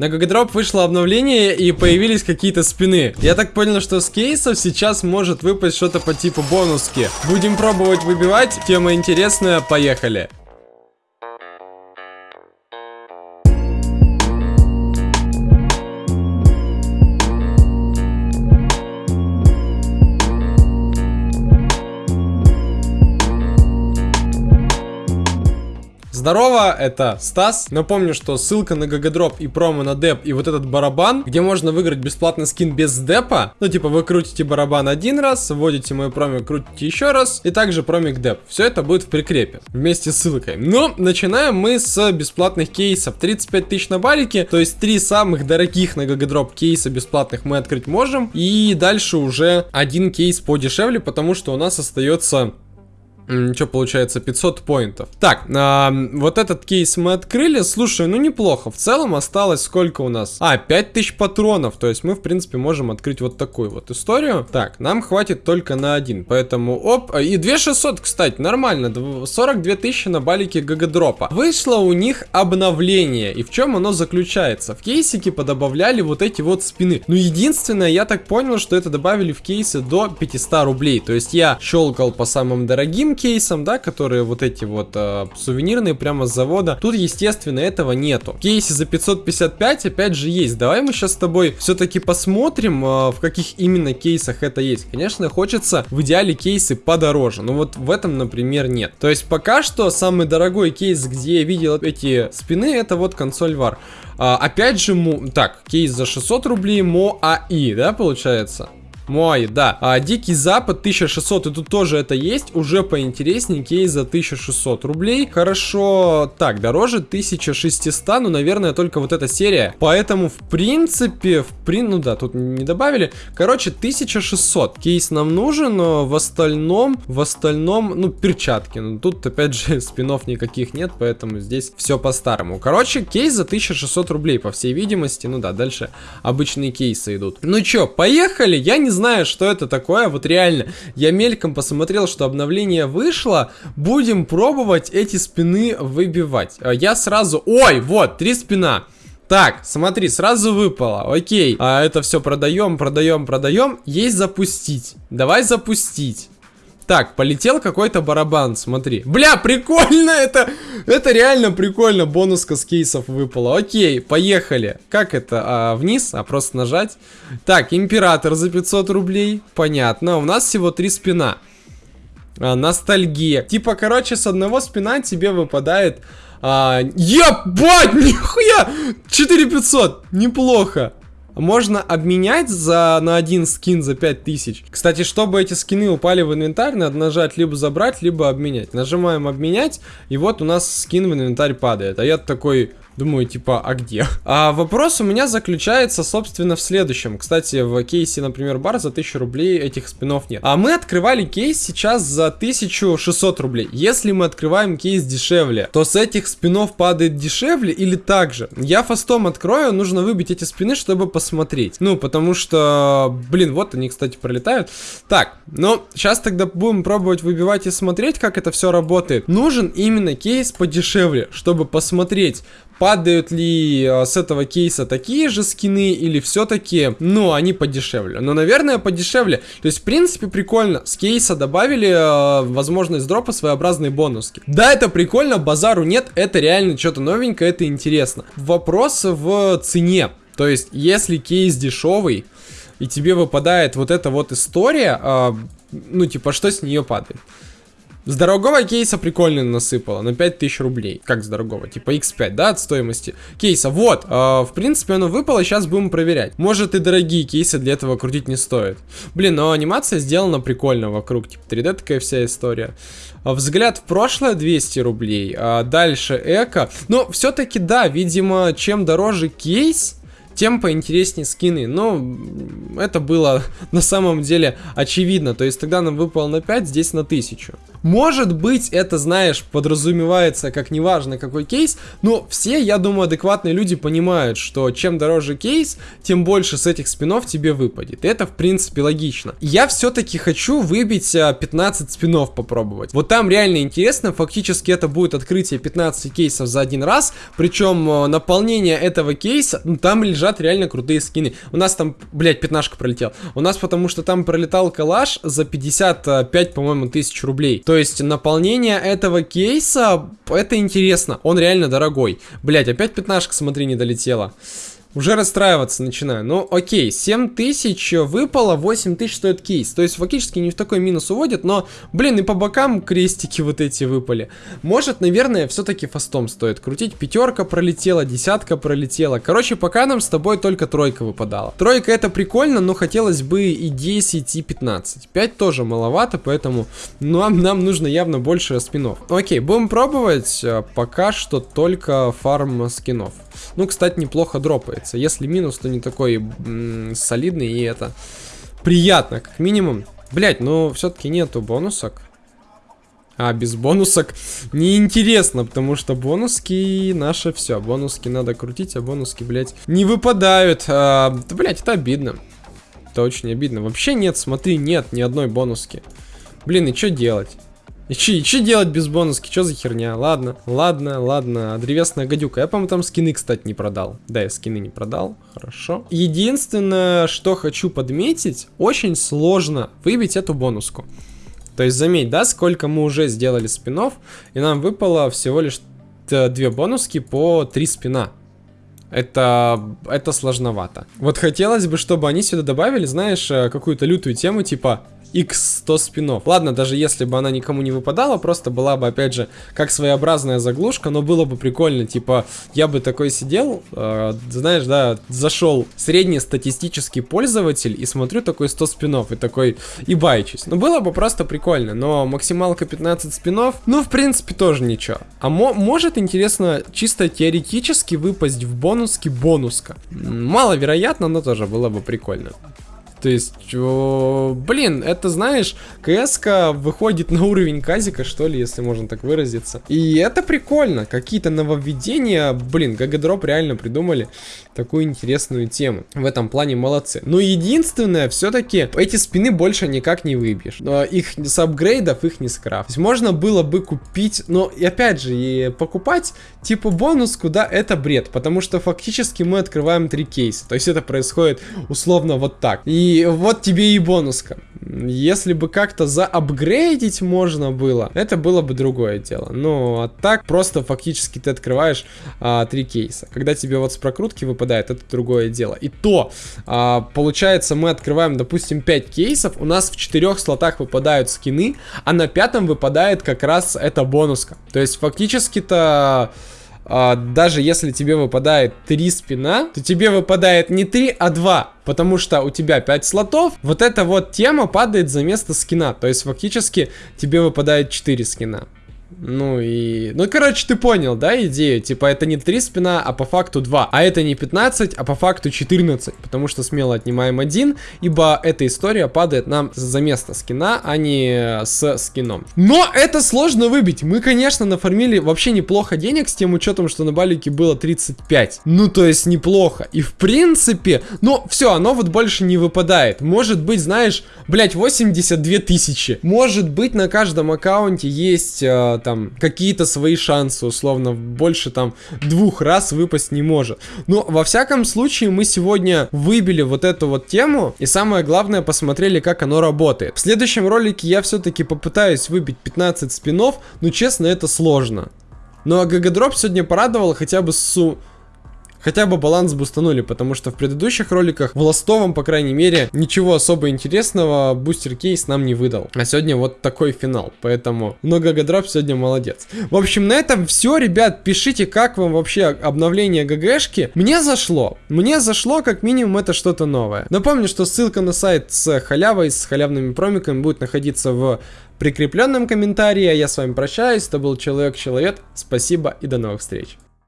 На Гагадроп вышло обновление и появились какие-то спины. Я так понял, что с кейсов сейчас может выпасть что-то по типу бонуски. Будем пробовать выбивать. Тема интересная, поехали. Здорово, это Стас. Напомню, что ссылка на GGDrop и промо на деп и вот этот барабан, где можно выиграть бесплатный скин без депа. Ну, типа, вы крутите барабан один раз, вводите мой промо, крутите еще раз, и также промик на деп. Все это будет в прикрепе, вместе с ссылкой. Но начинаем мы с бесплатных кейсов. 35 тысяч на балике, то есть три самых дорогих на GGDrop кейса бесплатных мы открыть можем. И дальше уже один кейс подешевле, потому что у нас остается что получается, 500 поинтов. Так, а, вот этот кейс мы открыли. Слушай, ну неплохо. В целом осталось сколько у нас? А, 5000 патронов. То есть мы, в принципе, можем открыть вот такую вот историю. Так, нам хватит только на один. Поэтому, оп. И 2600, кстати, нормально. 42 тысячи на балике гагадропа. Вышло у них обновление. И в чем оно заключается? В кейсике подобавляли вот эти вот спины. Ну, единственное, я так понял, что это добавили в кейсы до 500 рублей. То есть я щелкал по самым дорогим кейсам, да, которые вот эти вот э, сувенирные прямо с завода. Тут, естественно, этого нету. Кейсы за 555 опять же есть. Давай мы сейчас с тобой все-таки посмотрим, э, в каких именно кейсах это есть. Конечно, хочется в идеале кейсы подороже, но вот в этом, например, нет. То есть пока что самый дорогой кейс, где я видел эти спины, это вот консоль VAR. А, опять же, му... так, кейс за 600 рублей МОАИ, да, получается? Мой, да. А, Дикий Запад 1600, и тут тоже это есть. Уже поинтереснее, кейс за 1600 рублей. Хорошо, так, дороже 1600, ну, наверное, только вот эта серия. Поэтому, в принципе, в прин... ну да, тут не добавили. Короче, 1600. Кейс нам нужен, но в остальном, в остальном, ну, перчатки. Ну, тут, опять же, спинов никаких нет, поэтому здесь все по-старому. Короче, кейс за 1600 рублей, по всей видимости. Ну да, дальше обычные кейсы идут. Ну чё, поехали? Я не знаю знаю, что это такое, вот реально, я мельком посмотрел, что обновление вышло, будем пробовать эти спины выбивать. А я сразу, ой, вот, три спина. Так, смотри, сразу выпало. Окей. А это все продаем, продаем, продаем. Есть запустить. Давай запустить. Так, полетел какой-то барабан, смотри. Бля, прикольно это! Это реально прикольно, бонуска с кейсов выпала. Окей, поехали. Как это? А, вниз? А просто нажать? Так, император за 500 рублей. Понятно. У нас всего три спина. А, ностальгия. Типа, короче, с одного спина тебе выпадает... А, ебать, нихуя! 4500, неплохо. Можно обменять за, на один скин за 5000. Кстати, чтобы эти скины упали в инвентарь, надо нажать либо забрать, либо обменять. Нажимаем обменять, и вот у нас скин в инвентарь падает. А я такой, Думаю, типа, а где? А вопрос у меня заключается, собственно, в следующем. Кстати, в кейсе, например, бар за 1000 рублей этих спинов нет. А мы открывали кейс сейчас за 1600 рублей. Если мы открываем кейс дешевле, то с этих спинов падает дешевле или так же? Я фастом открою, нужно выбить эти спины, чтобы посмотреть. Ну, потому что, блин, вот они, кстати, пролетают. Так, ну, сейчас тогда будем пробовать выбивать и смотреть, как это все работает. Нужен именно кейс подешевле, чтобы посмотреть, падают ли э, с этого кейса такие же скины или все-таки, ну, они подешевле. Но, наверное, подешевле. То есть, в принципе, прикольно. С кейса добавили э, возможность дропа своеобразные бонуски. Да, это прикольно, базару нет, это реально что-то новенькое, это интересно. Вопрос в цене. То есть, если кейс дешевый, и тебе выпадает вот эта вот история, э, ну, типа, что с нее падает? С дорогого кейса прикольно насыпало, на 5000 рублей. Как с дорогого? Типа x5, да, от стоимости кейса. Вот, э, в принципе оно выпало, сейчас будем проверять. Может и дорогие кейсы для этого крутить не стоит. Блин, но анимация сделана прикольно вокруг, типа 3D такая вся история. А взгляд в прошлое 200 рублей, а дальше эко. Но все-таки да, видимо, чем дороже кейс, тем поинтереснее скины. Но это было на самом деле очевидно. То есть тогда нам выпало на 5, здесь на 1000. Может быть, это, знаешь, подразумевается как неважно какой кейс, но все, я думаю, адекватные люди понимают, что чем дороже кейс, тем больше с этих спинов тебе выпадет. Это, в принципе, логично. Я все-таки хочу выбить 15 а, спинов попробовать. Вот там реально интересно, фактически это будет открытие 15 кейсов за один раз, причем а, наполнение этого кейса, ну, там лежат реально крутые скины. У нас там, блядь, пятнашка пролетел. У нас потому что там пролетал калаш за 55, по-моему, тысяч рублей. То есть наполнение этого кейса, это интересно. Он реально дорогой. Блять, опять пятнашка, смотри, не долетела. Уже расстраиваться начинаю. Ну, окей, 7 тысяч выпало, 8 тысяч стоит кейс. То есть, фактически не в такой минус уводит, но, блин, и по бокам крестики вот эти выпали. Может, наверное, все-таки фастом стоит крутить. Пятерка пролетела, десятка пролетела. Короче, пока нам с тобой только тройка выпадала. Тройка это прикольно, но хотелось бы и 10, и 15. 5 тоже маловато, поэтому нам, нам нужно явно больше спинов. Окей, будем пробовать. Пока что только фарм скинов. Ну, кстати, неплохо дропается. Если минус, то не такой солидный, и это приятно, как минимум. Блять, но все-таки нету бонусок. А без бонусок неинтересно, потому что бонуски наше все. Бонуски надо крутить, а бонуски, блядь, не выпадают. А, блядь, это обидно. Это очень обидно. Вообще нет, смотри, нет ни одной бонуски. Блин, и что делать? И че, че делать без бонуски? Че за херня? Ладно, ладно, ладно. Древесная гадюка. Я, по-моему, там скины, кстати, не продал. Да, я скины не продал. Хорошо. Единственное, что хочу подметить, очень сложно выбить эту бонуску. То есть, заметь, да, сколько мы уже сделали спинов, и нам выпало всего лишь две бонуски по три спина. Это, это сложновато. Вот хотелось бы, чтобы они сюда добавили, знаешь, э, какую-то лютую тему, типа X100 спинов. Ладно, даже если бы она никому не выпадала, просто была бы, опять же, как своеобразная заглушка, но было бы прикольно, типа, я бы такой сидел, э, знаешь, да, зашел среднестатистический пользователь и смотрю такой 100 спинов и такой, и байчусь. Ну, было бы просто прикольно, но максималка 15 спинов, ну, в принципе, тоже ничего. А мо может, интересно, чисто теоретически выпасть в бонуски бонуска. Маловероятно, но тоже было бы прикольно. То есть, о, блин, это, знаешь, кс выходит на уровень казика, что ли, если можно так выразиться. И это прикольно. Какие-то нововведения, блин, гагадроп реально придумали такую интересную тему. В этом плане молодцы. Но единственное, все-таки эти спины больше никак не выбьешь. Но их с апгрейдов их не скрафт. То есть можно было бы купить, но и опять же, и покупать типа бонус, куда это бред. Потому что фактически мы открываем три кейса. То есть это происходит условно вот так. И вот тебе и бонуска. Если бы как-то заапгрейдить можно было, это было бы другое дело. Но а так просто фактически ты открываешь а, три кейса. Когда тебе вот с прокрутки выпадает, это другое дело. И то, а, получается, мы открываем, допустим, 5 кейсов, у нас в четырех слотах выпадают скины, а на пятом выпадает как раз эта бонуска. То есть фактически-то а, даже если тебе выпадает 3 спина, то тебе выпадает не 3, а 2. Потому что у тебя 5 слотов, вот эта вот тема падает за место скина. То есть фактически тебе выпадает 4 скина. Ну и... Ну, короче, ты понял, да, идею? Типа, это не 3 спина, а по факту 2. А это не 15, а по факту 14. Потому что смело отнимаем один, ибо эта история падает нам за место скина, а не с скином. Но это сложно выбить. Мы, конечно, нафармили вообще неплохо денег с тем учетом, что на балике было 35. Ну, то есть неплохо. И в принципе, ну, все, оно вот больше не выпадает. Может быть, знаешь, блять, 82 тысячи. Может быть, на каждом аккаунте есть э, там какие-то свои шансы, условно, больше там двух раз выпасть не может. Но во всяком случае мы сегодня выбили вот эту вот тему и самое главное посмотрели, как оно работает. В следующем ролике я все-таки попытаюсь выбить 15 спинов, но честно это сложно. Ну а GGDrop сегодня порадовал хотя бы с хотя бы баланс бустанули, потому что в предыдущих роликах в ластовом, по крайней мере, ничего особо интересного бустер кейс нам не выдал. А сегодня вот такой финал, поэтому GGDrop сегодня молодец. В общем, на этом все, ребят, пишите, как вам вообще обновление GG шки. Мне зашло, мне зашло, как минимум, это что-то новое. Напомню, что ссылка на сайт с халявой, с халявными промиками будет находиться в прикрепленном комментарии. А я с вами прощаюсь, это был Человек-Человек, спасибо и до новых встреч.